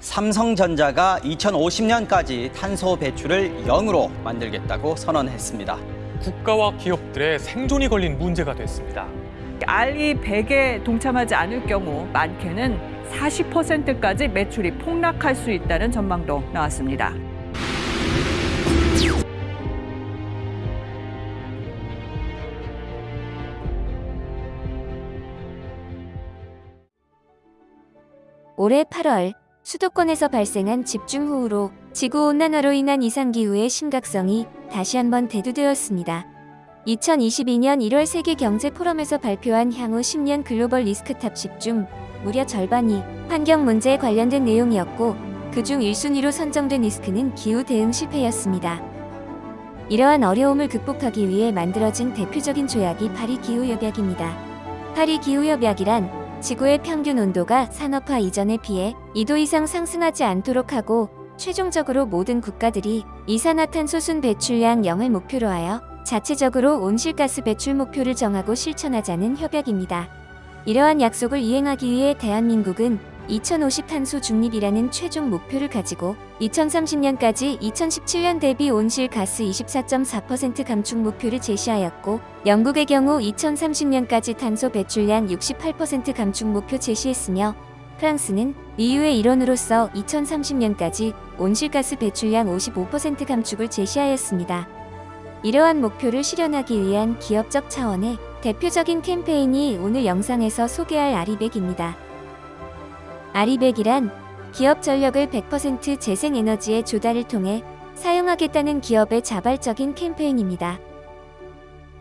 삼성전자가 2050년까지 탄소 배출을 0으로 만들겠다고 선언했습니다. 국가와 기업들의 생존이 걸린 문제가 됐습니다. 알리 100에 동참하지 않을 경우 많게는 40%까지 매출이 폭락할 수 있다는 전망도 나왔습니다. 올해 8월 수도권에서 발생한 집중호우로 지구온난화로 인한 이상기후의 심각성이 다시 한번 대두되었습니다. 2022년 1월 세계경제포럼에서 발표한 향후 10년 글로벌 리스크 top 10 중 무려 절반이 환경 문제에 관련된 내용이었고 그중 1순위로 선정된 리스크는 기후 대응 실패였습니다. 이러한 어려움을 극복하기 위해 만들어진 대표적인 조약이 파리 기후협약입니다. 파리 기후협약이란 지구의 평균 온도가 산업화 이전에 비해 2도 이상 상승하지 않도록 하고 최종적으로 모든 국가들이 이산화탄소 순 배출량 0을 목표로 하여 자체적으로 온실가스 배출 목표를 정하고 실천하자는 협약입니다. 이러한 약속을 이행하기 위해 대한민국은 2050 탄소 중립이라는 최종 목표를 가지고 2030년까지 2017년 대비 온실가스 24.4% 감축 목표를 제시하였고 영국의 경우 2030년까지 탄소 배출량 68% 감축 목표 제시했으며 프랑스는 EU의 일원으로서 2030년까지 온실가스 배출량 55% 감축을 제시하였습니다. 이러한 목표를 실현하기 위한 기업적 차원의 대표적인 캠페인이 오늘 영상에서 소개할 RE100입니다. RE100이란 기업 전력을 100% 재생에너지에 조달을 통해 사용하겠다는 기업의 자발적인 캠페인입니다.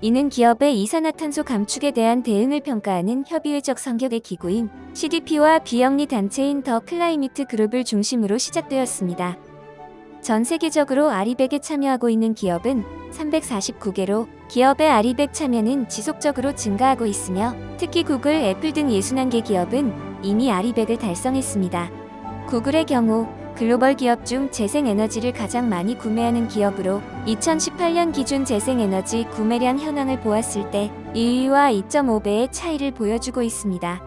이는 기업의 이산화탄소 감축에 대한 대응을 평가하는 협의회적 성격의 기구인 CDP와 비영리 단체인 The Climate Group을 중심으로 시작되었습니다. 전 세계적으로 아리백에 참여하고 있는 기업은 349개로 기업의 아리백 참여는 지속적으로 증가하고 있으며 특히 구글, 애플 등 61개 기업은 이미 아리백을 달성했습니다. 구글의 경우 글로벌 기업 중 재생에너지를 가장 많이 구매하는 기업으로 2018년 기준 재생에너지 구매량 현황을 보았을 때 2위와 2.5배의 차이를 보여주고 있습니다.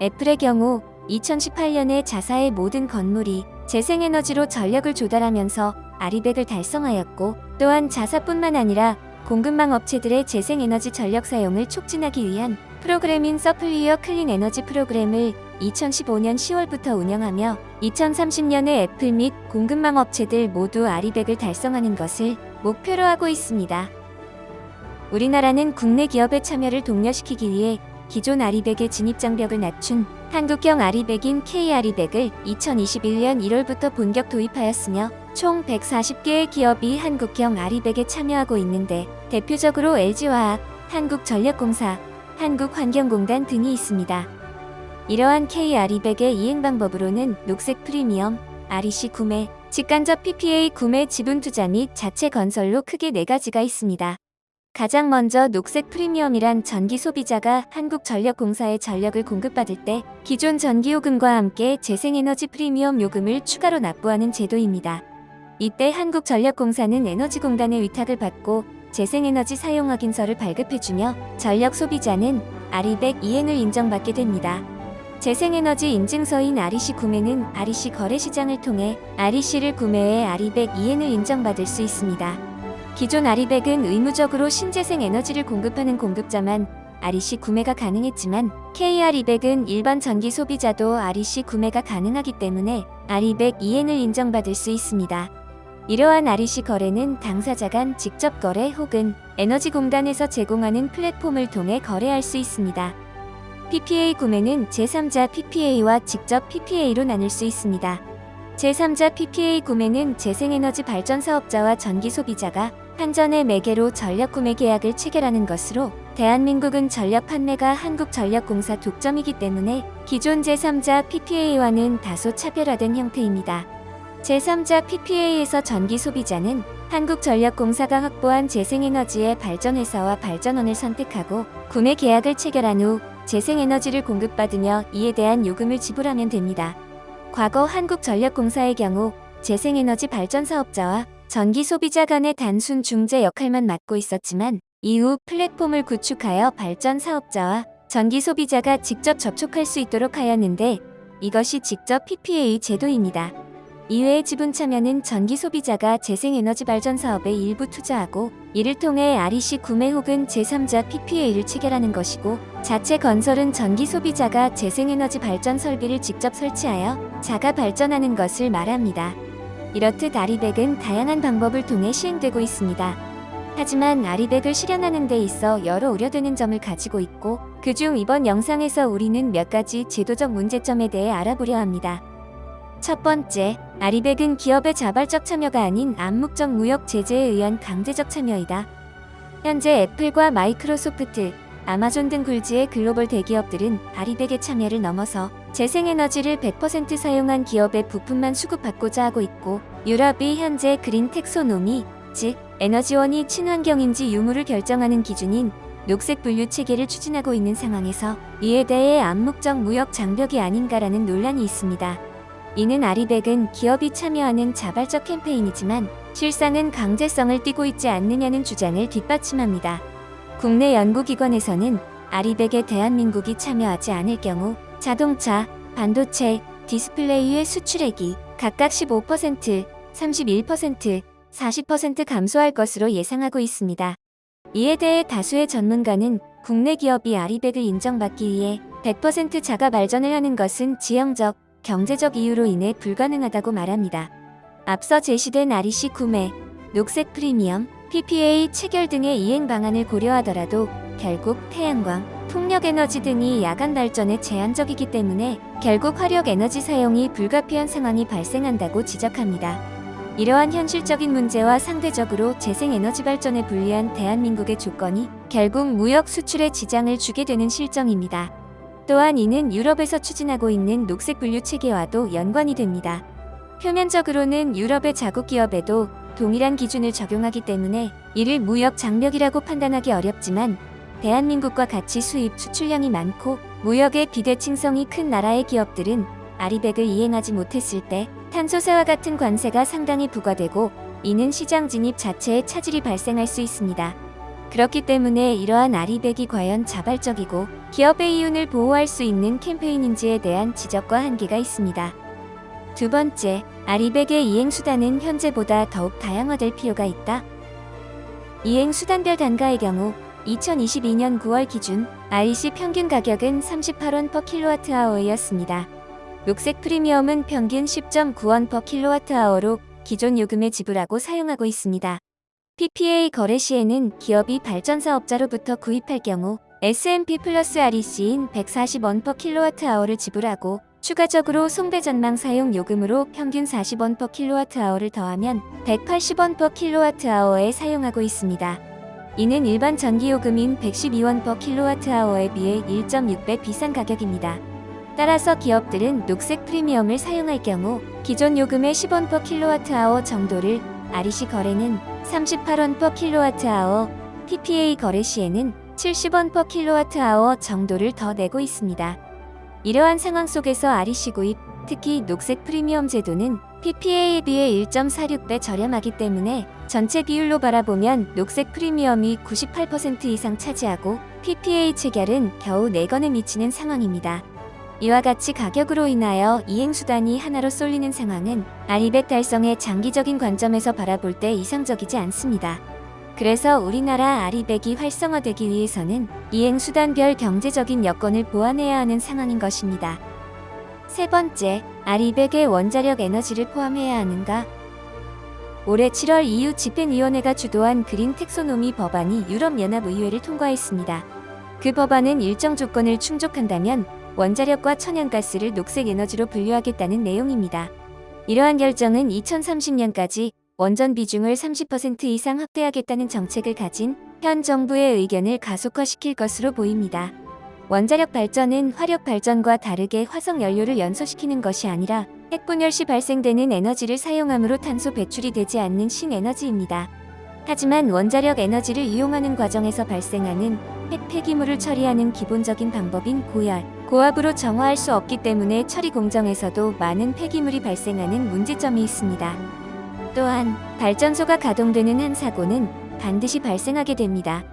애플의 경우 2018년에 자사의 모든 건물이 재생에너지로 전력을 조달하면서 RE100을 달성하였고 또한 자사뿐만 아니라 공급망 업체들의 재생에너지 전력 사용을 촉진하기 위한 프로그램인 Supplier Clean Energy Program을 2015년 10월부터 운영하며 2030년에 애플 및 공급망 업체들 모두 RE100을 달성하는 것을 목표로 하고 있습니다. 우리나라는 국내 기업의 참여를 독려시키기 위해 기존 아리백의 진입 장벽을 낮춘 한국형 아리백인 K-아리백을 2021년 1월부터 본격 도입하였으며 총 140개의 기업이 한국형 아리백에 참여하고 있는데 대표적으로 LG화학, 한국전력공사, 한국환경공단 등이 있습니다. 이러한 K-아리백의 이행 방법으로는 녹색 프리미엄, REC 구매, 직간접 PPA 구매 지분 투자 및 자체 건설로 크게 네 가지가 있습니다. 가장 먼저 녹색 프리미엄이란 전기 소비자가 한국전력공사에 전력을 공급받을 때 기존 전기요금과 함께 재생에너지 프리미엄 요금을 추가로 납부하는 제도입니다. 이때 한국전력공사는 에너지공단의 위탁을 받고 재생에너지 사용 확인서를 발급해주며 전력 소비자는 아리백 이행을 인정받게 됩니다. 재생에너지 인증서인 REC 구매는 REC 거래시장을 통해 REC를 구매해 아리백 이행을 인정받을 수 있습니다. 기존 아리백은 의무적으로 신재생 에너지를 공급하는 공급자만 REC 구매가 가능했지만 K-아리백은 일반 전기 소비자도 REC 구매가 가능하기 때문에 아리백 이행을 인정받을 수 있습니다. 이러한 REC 거래는 당사자 간 직접 거래 혹은 에너지공단에서 제공하는 플랫폼을 통해 거래할 수 있습니다. PPA 구매는 제3자 PPA와 직접 PPA로 나눌 수 있습니다. 제3자 PPA 구매는 재생에너지 발전 사업자와 전기 소비자가 한전의 매개로 전력 구매 계약을 체결하는 것으로 대한민국은 전력 판매가 한국전력공사 독점이기 때문에 기존 제3자 PPA와는 다소 차별화된 형태입니다. 제3자 PPA에서 전기 소비자는 한국전력공사가 확보한 재생에너지의 발전회사와 발전원을 선택하고 구매 계약을 체결한 후 재생에너지를 공급받으며 이에 대한 요금을 지불하면 됩니다. 과거 한국전력공사의 경우 재생에너지 발전 사업자와 전기 소비자 간의 단순 중재 역할만 맡고 있었지만 이후 플랫폼을 구축하여 발전 사업자와 전기 소비자가 직접 접촉할 수 있도록 하였는데 이것이 직접 PPA 제도입니다. 이외의 지분 참여는 전기 소비자가 재생에너지 발전 사업에 일부 투자하고 이를 통해 REC 구매 혹은 제3자 PPA를 체결하는 것이고 자체 건설은 전기 소비자가 재생에너지 발전 설비를 직접 설치하여 자가 발전하는 것을 말합니다. 이렇듯 아리백은 다양한 방법을 통해 시행되고 있습니다. 하지만 아리백을 실현하는 데 있어 여러 우려되는 점을 가지고 있고 그중 이번 영상에서 우리는 몇 가지 제도적 문제점에 대해 알아보려 합니다. 첫 번째, 아리백은 기업의 자발적 참여가 아닌 암묵적 무역 제재에 의한 강제적 참여이다. 현재 애플과 마이크로소프트, 아마존 등 굴지의 글로벌 대기업들은 아리백의 참여를 넘어서 재생에너지를 100% 사용한 기업의 부품만 수급받고자 하고 있고 유럽이 현재 그린 텍소노미, 즉 에너지원이 친환경인지 유무를 결정하는 기준인 녹색 분류 체계를 추진하고 있는 상황에서 이에 대해 암묵적 무역 장벽이 아닌가라는 논란이 있습니다. 이는 아리백은 기업이 참여하는 자발적 캠페인이지만 실상은 강제성을 띠고 있지 않느냐는 주장을 뒷받침합니다. 국내 연구기관에서는 아리백에 대한민국이 참여하지 않을 경우 자동차, 반도체, 디스플레이의 수출액이 각각 15%, 31%, 40% 감소할 것으로 예상하고 있습니다. 이에 대해 다수의 전문가는 국내 기업이 아리백을 인정받기 위해 100% 자가 발전을 하는 것은 지형적, 경제적 이유로 인해 불가능하다고 말합니다. 앞서 제시된 REC 구매, 녹색 프리미엄, PPA 체결 등의 이행 방안을 고려하더라도 결국 태양광, 풍력 에너지 등이 야간 발전에 제한적이기 때문에 결국 화력 에너지 사용이 불가피한 상황이 발생한다고 지적합니다. 이러한 현실적인 문제와 상대적으로 재생에너지 발전에 불리한 대한민국의 조건이 결국 무역 수출에 지장을 주게 되는 실정입니다. 또한 이는 유럽에서 추진하고 있는 녹색 분류 체계와도 연관이 됩니다. 표면적으로는 유럽의 자국 기업에도 동일한 기준을 적용하기 때문에 이를 무역 장벽이라고 판단하기 어렵지만 대한민국과 같이 수입 수출량이 많고 무역의 비대칭성이 큰 나라의 기업들은 아리백을 이행하지 못했을 때 탄소세와 같은 관세가 상당히 부과되고 이는 시장 진입 자체에 차질이 발생할 수 있습니다. 그렇기 때문에 이러한 아리백이 과연 자발적이고 기업의 이윤을 보호할 수 있는 캠페인인지에 대한 지적과 한계가 있습니다. 두 번째, 아리백의 이행 수단은 현재보다 더욱 다양화될 필요가 있다. 이행 수단별 단가의 경우 2022년 9월 기준 REC 평균 가격은 38원 per kWh였습니다. 녹색 프리미엄은 평균 10.9원 per kWh로 기존 요금을 지불하고 사용하고 있습니다. PPA 거래 시에는 기업이 발전 사업자로부터 구입할 경우 S&P 플러스 REC인 140원 per kWh를 지불하고 추가적으로 송배 전망 사용 요금으로 평균 40원 per kWh를 더하면 180원 per kWh에 사용하고 있습니다. 이는 일반 전기 요금인 112원 per kWh에 비해 1.6배 비싼 가격입니다. 따라서 기업들은 녹색 프리미엄을 사용할 경우 기존 요금의 10원 per kWh 정도를 REC 거래는 38원 per kWh, PPA 거래 시에는 70원 per kWh 정도를 더 내고 있습니다. 이러한 상황 속에서 REC 구입, 특히 녹색 프리미엄 제도는 PPA에 비해 1.46배 저렴하기 때문에 전체 비율로 바라보면 녹색 프리미엄이 98% 이상 차지하고 PPA 체결은 겨우 4건에 미치는 상황입니다. 이와 같이 가격으로 인하여 이행수단이 하나로 쏠리는 상황은 아리백 달성의 장기적인 관점에서 바라볼 때 이상적이지 않습니다. 그래서 우리나라 아리백이 활성화되기 위해서는 이행수단별 경제적인 여건을 보완해야 하는 상황인 것입니다. 세 번째, 아리백에 원자력 에너지를 포함해야 하는가? 올해 7월 EU 집행위원회가 주도한 그린 텍소노미 법안이 유럽연합의회를 통과했습니다. 그 법안은 일정 조건을 충족한다면 원자력과 천연가스를 녹색 에너지로 분류하겠다는 내용입니다. 이러한 결정은 2030년까지 원전 비중을 30% 이상 확대하겠다는 정책을 가진 현 정부의 의견을 가속화시킬 것으로 보입니다. 원자력 발전은 화력 발전과 다르게 화석 연료를 연소시키는 것이 아니라 핵분열 시 발생되는 에너지를 사용함으로 탄소 배출이 되지 않는 신에너지입니다. 하지만 원자력 에너지를 이용하는 과정에서 발생하는 핵 폐기물을 처리하는 기본적인 방법인 고열, 고압으로 정화할 수 없기 때문에 처리 공정에서도 많은 폐기물이 발생하는 문제점이 있습니다. 또한 발전소가 가동되는 한 사고는 반드시 발생하게 됩니다.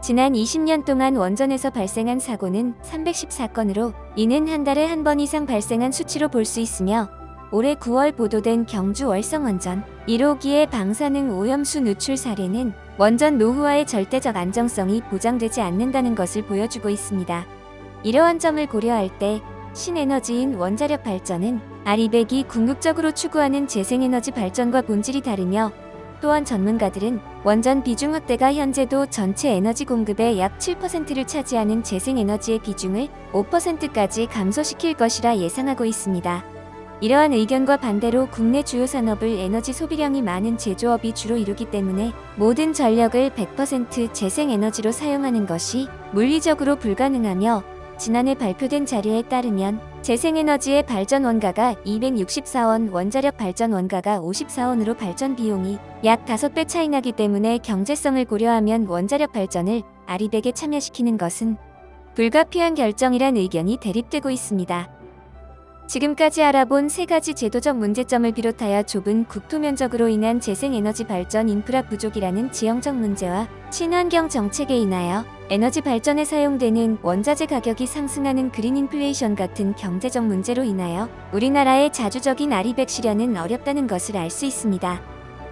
지난 20년 동안 원전에서 발생한 사고는 314건으로 이는 한 달에 한 번 이상 발생한 수치로 볼 수 있으며 올해 9월 보도된 경주 월성원전 1호기의 방사능 오염수 누출 사례는 원전 노후화의 절대적 안정성이 보장되지 않는다는 것을 보여주고 있습니다. 이러한 점을 고려할 때 신에너지인 원자력 발전은 아리백이 궁극적으로 추구하는 재생에너지 발전과 본질이 다르며 또한 전문가들은 원전 비중 확대가 현재도 전체 에너지 공급의 약 7%를 차지하는 재생에너지의 비중을 5%까지 감소시킬 것이라 예상하고 있습니다. 이러한 의견과 반대로 국내 주요 산업을 에너지 소비량이 많은 제조업이 주로 이루기 때문에 모든 전력을 100% 재생에너지로 사용하는 것이 물리적으로 불가능하며 지난해 발표된 자료에 따르면 재생에너지의 발전 원가가 264원, 원자력 발전 원가가 54원으로 발전 비용이 약 5배 차이 나기 때문에 경제성을 고려하면 원자력 발전을 아리백에 참여시키는 것은 불가피한 결정이란 의견이 대립되고 있습니다. 지금까지 알아본 세 가지 제도적 문제점을 비롯하여 좁은 국토 면적으로 인한 재생에너지 발전 인프라 부족이라는 지형적 문제와 친환경 정책에 인하여 에너지 발전에 사용되는 원자재 가격이 상승하는 그린 인플레이션 같은 경제적 문제로 인하여 우리나라의 자주적인 아리백 실현은 어렵다는 것을 알 수 있습니다.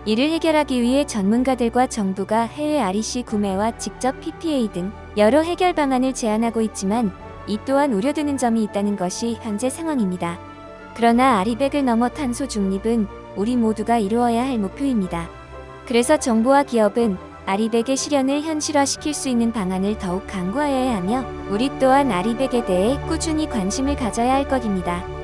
이를 해결하기 위해 전문가들과 정부가 해외 REC 구매와 직접 PPA 등 여러 해결 방안을 제안하고 있지만 이 또한 우려되는 점이 있다는 것이 현재 상황입니다. 그러나 아리백을 넘어 탄소 중립은 우리 모두가 이루어야 할 목표입니다. 그래서 정부와 기업은 아리백의 실현을 현실화시킬 수 있는 방안을 더욱 강구하여야 하며 우리 또한 아리백에 대해 꾸준히 관심을 가져야 할 것입니다.